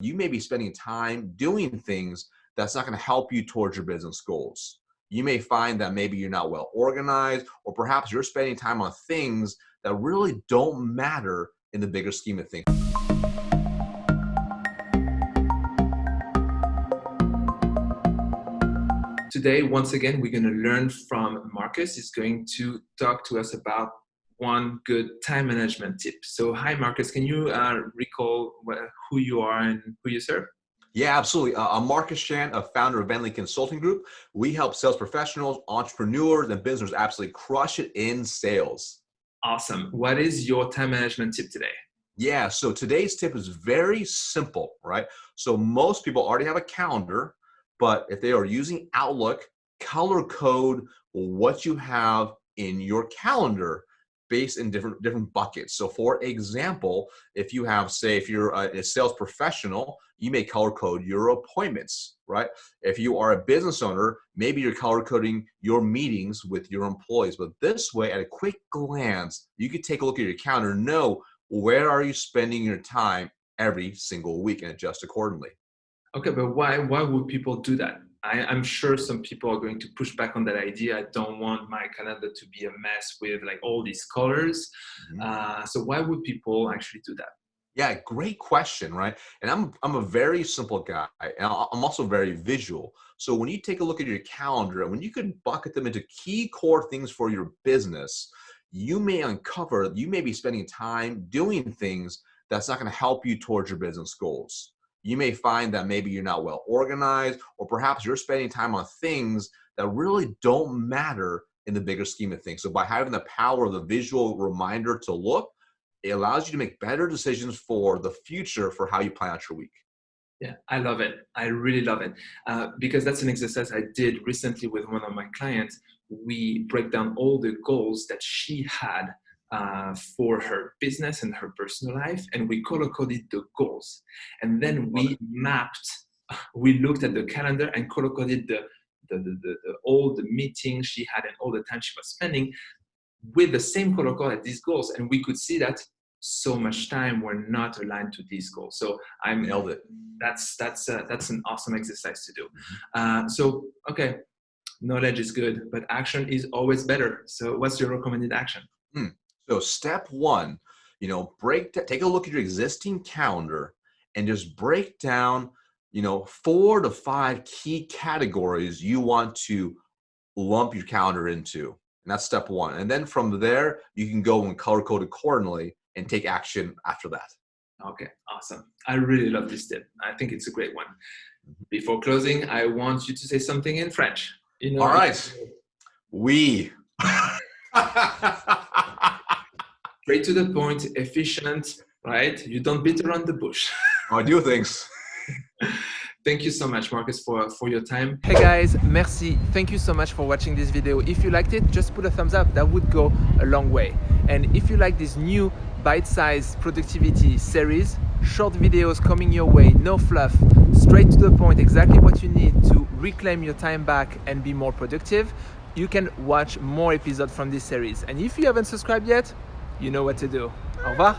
You may be spending time doing things that's not going to help you towards your business goals. You may find that maybe you're not well organized, or perhaps you're spending time on things that really don't matter in the bigger scheme of things. Today, once again, we're going to learn from Marcus. He's going to talk to us about one good time management tip. So, hi, Marcus. Can you uh, recall who you are and who you serve? Yeah, absolutely. Uh, I'm Marcus Chan, a founder of Venli Consulting Group. We help sales professionals, entrepreneurs, and businesses absolutely crush it in sales. Awesome. What is your time management tip today? Yeah, so today's tip is very simple, right? So most people already have a calendar, but if they are using Outlook, color code what you have in your calendar based in different different buckets. So for example, if you have, say, if you're a, sales professional, you may color code your appointments, right? If you are a business owner, maybe you're color coding your meetings with your employees. But this way, at a quick glance, you could take a look at your calendar, know where are you spending your time every single week and adjust accordingly. Okay, but why why would people do that? I, am sure some people are going to push back on that idea. I don't want my calendar to be a mess with like all these colors. Mm-hmm. Uh, so why would people actually do that? Yeah, great question, right? And I'm I'm a very simple guy, and I'm also very visual. So when you take a look at your calendar, and when you can bucket them into key core things for your business, you may uncover you may be spending time doing things that's not going to help you towards your business goals you may find that maybe you're not well organized, or perhaps you're spending time on things that really don't matter in the bigger scheme of things. So by having the power of the visual reminder to look, it allows you to make better decisions for the future for how you plan out your week. Yeah, I love it. I really love it uh, because that's an exercise I did recently with one of my clients. We break down all the goals that she had uh, for her business and her personal life, and we color coded the goals. And then we mapped, we looked at the calendar and color coded the, the, the, the, the all the meetings she had and all the time she was spending with the same color code at these goals. And we could see that so much time were not aligned to these goals. So I'm nailed it. That's that's uh, that's an awesome exercise to do. Mm-hmm. Uh, so okay, knowledge is good, but action is always better. So what's your recommended action? Hmm. So step one, you know, break take a look at your existing calendar and just break down, you know, four to five key categories you want to lump your calendar into. And that's step one. And then from there, you can go and color code accordingly and take action after that. Okay, awesome. I really love this tip. I think it's a great one. Mm-hmm. Before closing, I want you to say something in French. You know, All right. Oui. straight to the point, efficient, right? You don't beat around the bush. I do things. Thank you so much, Marcus, for, for your time. Hey guys, merci. Thank you so much for watching this video. If you liked it, just put a thumbs up. That would go a long way. And if you like this new bite-sized productivity series, short videos coming your way, no fluff, straight to the point, exactly what you need to reclaim your time back and be more productive, you can watch more episodes from this series. And if you haven't subscribed yet, you know what to do. Au revoir.